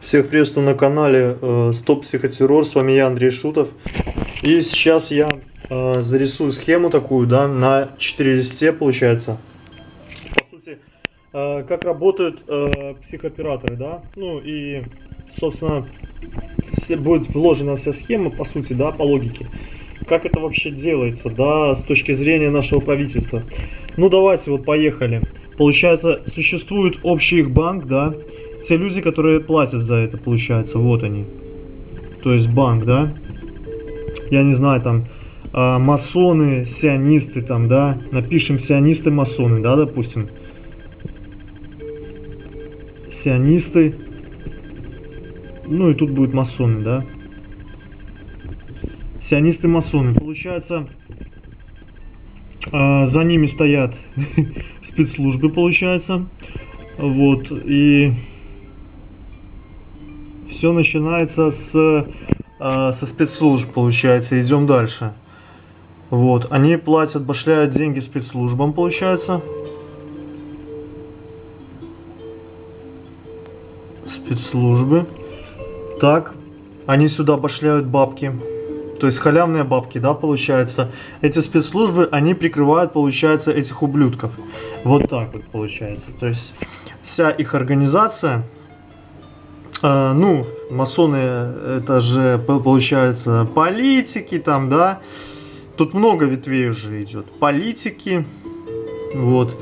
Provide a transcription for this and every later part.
Всех приветствую на канале э, Стоп Психотеррор, с вами я, Андрей Шутов. И сейчас я э, зарисую схему такую, да, на 4 листе получается. По сути, э, как работают психооператоры, да, ну и, собственно, все, будет вложена вся схема, по сути, да, по логике. Как это вообще делается, да, с точки зрения нашего правительства. Ну давайте, вот поехали. Получается, существует общий их банк, да, те люди, которые платят за это, получается, вот они. То есть банк, да? Я не знаю, там, э, масоны, сионисты, там, да? Напишем сионисты, масоны, да, допустим. Сионисты. Ну и тут будет масоны, да? Сионисты, масоны. Получается, э, за ними стоят спецслужбы, получается. Вот, и все начинается с, э, со спецслужб, получается. Идем дальше. Вот, они платят, башляют деньги спецслужбам, получается. Спецслужбы. Так, они сюда башляют бабки. То есть халявные бабки, да, получается. Эти спецслужбы, они прикрывают, получается, этих ублюдков. Вот так вот получается. То есть вся их организация а, ну, масоны, это же, получается, политики там, да. Тут много ветвей уже идет. Политики, вот.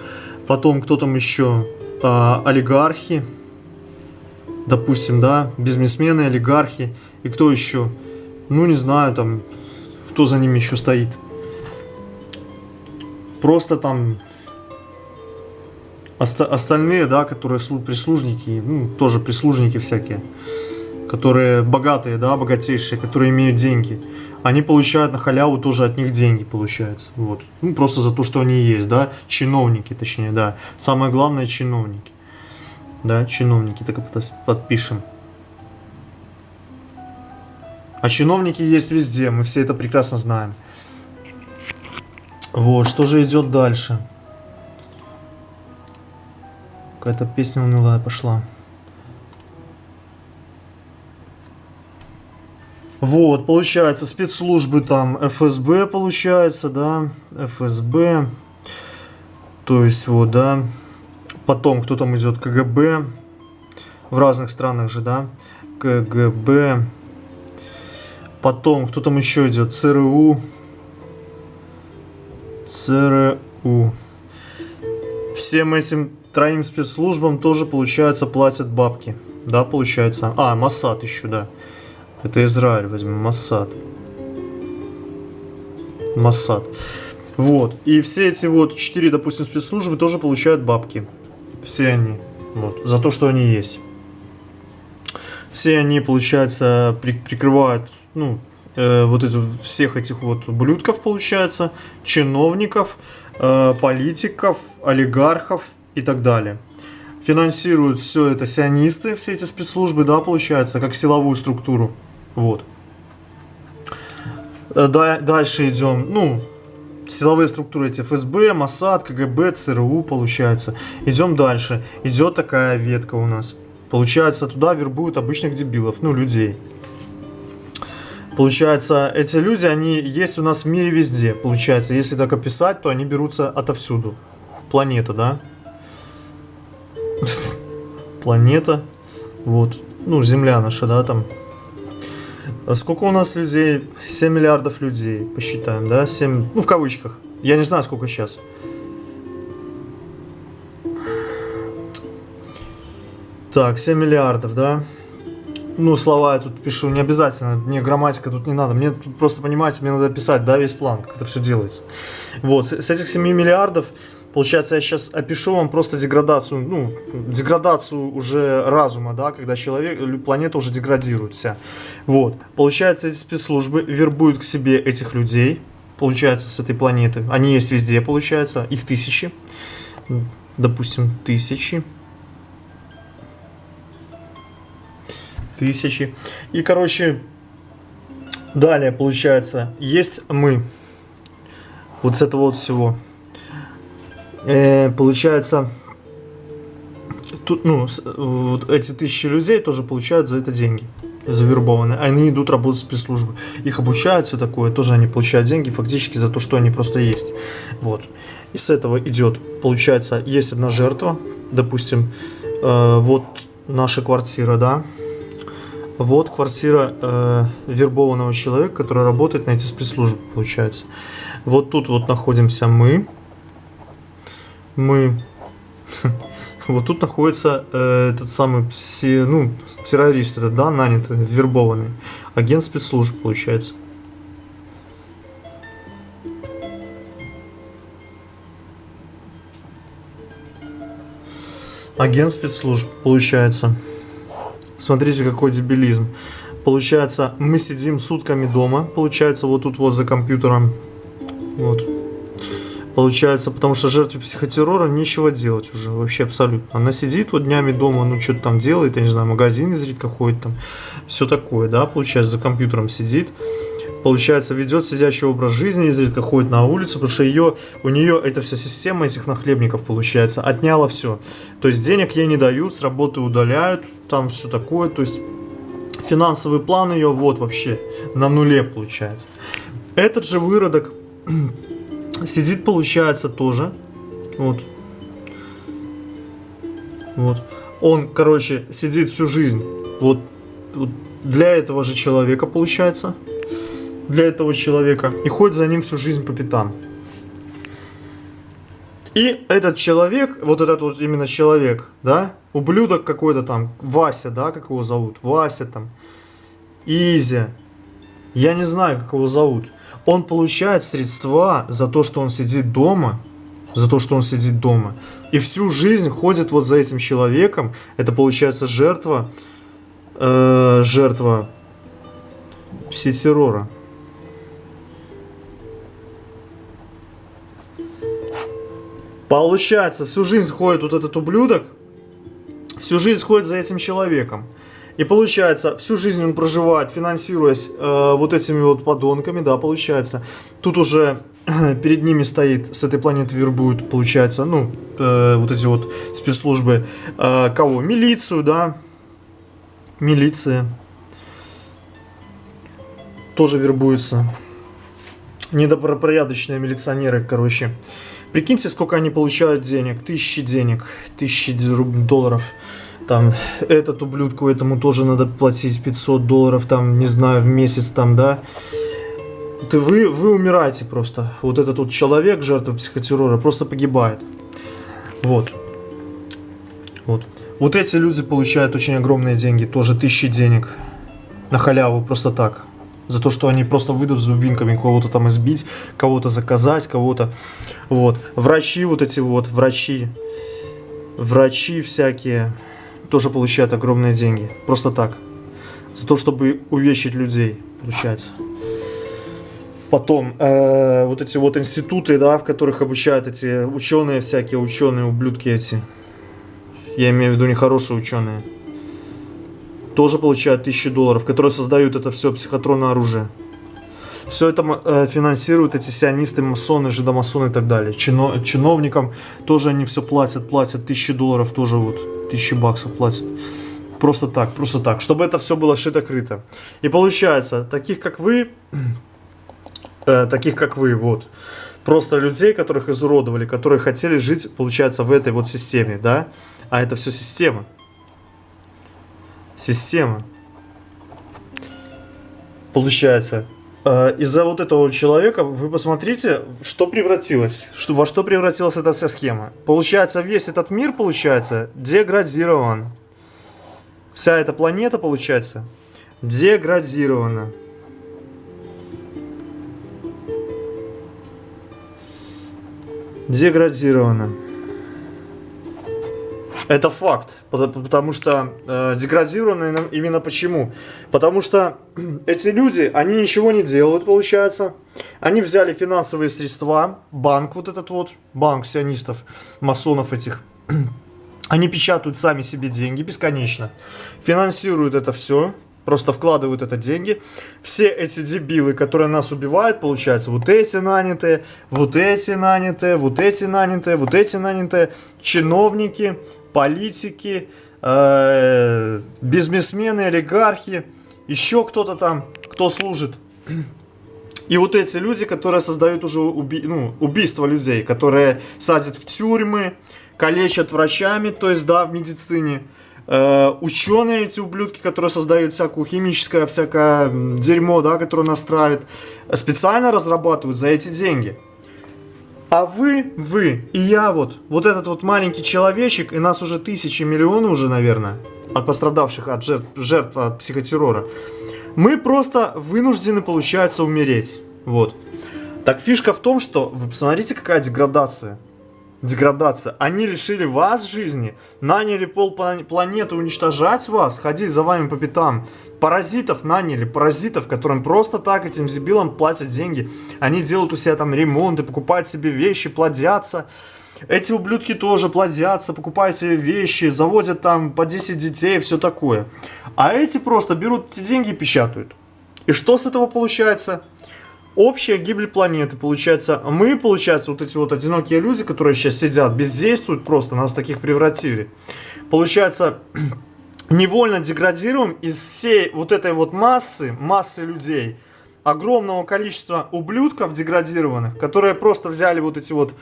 Потом кто там еще? А, олигархи, допустим, да. Бизнесмены, олигархи. И кто еще? Ну, не знаю, там, кто за ними еще стоит. Просто там Оста остальные, да, которые прислужники, ну, тоже прислужники всякие, которые богатые, да, богатейшие, которые имеют деньги, они получают на халяву тоже от них деньги, получается, вот. Ну, просто за то, что они есть, да, чиновники, точнее, да. Самое главное, чиновники, да, чиновники, так и подпишем. А чиновники есть везде, мы все это прекрасно знаем. Вот, что же идет дальше? Какая-то песня унылая пошла. Вот, получается, спецслужбы там ФСБ, получается, да, ФСБ. То есть, вот, да. Потом, кто там идет, КГБ. В разных странах же, да. КГБ. Потом, кто там еще идет, ЦРУ. ЦРУ. Всем этим троим спецслужбам тоже, получается, платят бабки. Да, получается. А, Масад еще, да. Это Израиль возьмем, Масад. Масад. Вот. И все эти вот четыре, допустим, спецслужбы тоже получают бабки. Все они. Вот. За то, что они есть. Все они, получается, при прикрывают, ну, э, вот эти, всех этих вот блюдков, получается, чиновников, политиков, олигархов, и так далее. Финансируют все это сионисты, все эти спецслужбы, да, получается, как силовую структуру. Вот. Э, дальше идем, ну, силовые структуры эти ФСБ, МОСАД, КГБ, ЦРУ, получается. Идем дальше. Идет такая ветка у нас. Получается, туда вербуют обычных дебилов, ну, людей. Получается, эти люди, они есть у нас в мире везде. Получается, если так описать, то они берутся отовсюду. Планета, да? планета. Вот. Ну, Земля наша, да, там. А сколько у нас людей? 7 миллиардов людей, посчитаем, да? 7, ну, в кавычках. Я не знаю, сколько сейчас. Так, 7 миллиардов, да? Ну, слова я тут пишу, не обязательно, мне грамматика тут не надо. Мне тут просто, понимаете, мне надо писать, да, весь план, как это все делается. Вот, с, этих 7 миллиардов Получается, я сейчас опишу вам просто деградацию, ну, деградацию уже разума, да, когда человек, планета уже деградирует вся. Вот. Получается, эти спецслужбы вербуют к себе этих людей, получается, с этой планеты. Они есть везде, получается, их тысячи. Допустим, тысячи. Тысячи. И, короче, далее, получается, есть мы. Вот с этого вот всего э, получается, тут, ну, с- вот эти тысячи людей тоже получают за это деньги завербованные. Они идут работать в спецслужбы. Их обучают, все такое. Тоже они получают деньги фактически за то, что они просто есть. Вот. И с этого идет, получается, есть одна жертва, допустим, э, вот наша квартира, да, вот квартира э, вербованного человека, который работает на эти спецслужбы, получается. Вот тут вот находимся мы. Мы. Вот тут находится э, этот самый пси- ну, террорист, этот, да, нанятый, вербованный. Агент спецслужб, получается. Агент спецслужб, получается. Смотрите, какой дебилизм. Получается, мы сидим сутками дома, получается, вот тут вот за компьютером. Вот. Получается, потому что жертве психотеррора нечего делать уже, вообще абсолютно. Она сидит вот днями дома, ну что-то там делает, я не знаю, магазин изредка ходит там, все такое, да, получается, за компьютером сидит. Получается, ведет сидящий образ жизни, изредка ходит на улицу, потому что ее, у нее эта вся система этих нахлебников, получается, отняла все. То есть денег ей не дают, с работы удаляют, там все такое, то есть финансовый план ее вот вообще на нуле получается. Этот же выродок сидит, получается, тоже. Вот. Вот. Он, короче, сидит всю жизнь. Вот, вот для этого же человека, получается. Для этого человека. И ходит за ним всю жизнь по пятам. И этот человек, вот этот вот именно человек, да, ублюдок какой-то там, Вася, да, как его зовут, Вася там, Изя, я не знаю, как его зовут, он получает средства за то, что он сидит дома, за то, что он сидит дома, и всю жизнь ходит вот за этим человеком, это получается жертва, э, жертва пси-террора. Получается, всю жизнь ходит вот этот ублюдок, всю жизнь ходит за этим человеком. И получается, всю жизнь он проживает, финансируясь э, вот этими вот подонками, да, получается. Тут уже перед ними стоит, с этой планеты вербуют, получается, ну, э, вот эти вот спецслужбы. Э, кого? Милицию, да. Милиция. Тоже вербуются. Недобропорядочные милиционеры, короче. Прикиньте, сколько они получают денег. Тысячи денег. Тысячи долларов. Там, этот ублюдку, этому тоже надо платить 500 долларов, там, не знаю, в месяц, там, да. Ты, вы, вы умираете просто. Вот этот вот человек, жертва психотеррора, просто погибает. Вот. Вот. Вот эти люди получают очень огромные деньги, тоже тысячи денег. На халяву, просто так. За то, что они просто выйдут с дубинками кого-то там избить, кого-то заказать, кого-то... Вот. Врачи вот эти вот, врачи. Врачи всякие тоже получают огромные деньги. Просто так. За то, чтобы увечить людей, получается. Потом, э, вот эти вот институты, да, в которых обучают эти ученые, всякие ученые, ублюдки эти. Я имею в виду нехорошие ученые. Тоже получают тысячи долларов, которые создают это все психотронное оружие. Все это э, финансируют эти сионисты, масоны, жидомасоны и так далее. Чино, чиновникам тоже они все платят, платят тысячи долларов, тоже вот тысячи баксов платят. Просто так, просто так, чтобы это все было шито-крыто. И получается, таких как вы, э, таких как вы, вот, просто людей, которых изуродовали, которые хотели жить, получается, в этой вот системе, да? А это все система. Система. Получается, э, из-за вот этого человека вы посмотрите, что превратилось, во что превратилась эта вся схема. Получается, весь этот мир, получается, деградирован. Вся эта планета, получается, деградирована. Деградирована. Это факт, пото- потому что э, деградированы именно почему? Потому что эти люди, они ничего не делают, получается. Они взяли финансовые средства, банк вот этот вот, банк сионистов, масонов этих. Они печатают сами себе деньги бесконечно, финансируют это все, просто вкладывают это деньги. Все эти дебилы, которые нас убивают, получается, вот эти нанятые, вот эти нанятые, вот эти нанятые, вот эти нанятые, чиновники, политики, э, бизнесмены, олигархи, еще кто-то там, кто служит. И вот эти люди, которые создают уже уби ну, убийство людей, которые садят в тюрьмы, калечат врачами, то есть, да, в медицине. Э, ученые эти ублюдки, которые создают всякую химическое, всякое дерьмо, да, которое нас травит, специально разрабатывают за эти деньги. А вы, вы и я вот, вот этот вот маленький человечек, и нас уже тысячи, миллионы уже, наверное, от пострадавших, от жертв, жертв от психотеррора, мы просто вынуждены, получается, умереть. Вот. Так фишка в том, что, вы посмотрите, какая деградация деградация. Они лишили вас жизни, наняли пол планеты уничтожать вас, ходить за вами по пятам. Паразитов наняли, паразитов, которым просто так этим дебилам платят деньги. Они делают у себя там ремонты, покупают себе вещи, плодятся. Эти ублюдки тоже плодятся, покупают себе вещи, заводят там по 10 детей, все такое. А эти просто берут эти деньги и печатают. И что с этого получается? Общая гибель планеты, получается. Мы, получается, вот эти вот одинокие люди, которые сейчас сидят, бездействуют просто, нас таких превратили. Получается, невольно деградируем из всей вот этой вот массы, массы людей, огромного количества ублюдков деградированных, которые просто взяли вот эти вот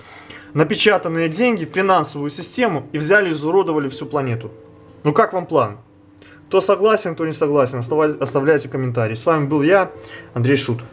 напечатанные деньги финансовую систему и взяли и изуродовали всю планету. Ну как вам план? Кто согласен, кто не согласен, оставляйте комментарии. С вами был я, Андрей Шутов.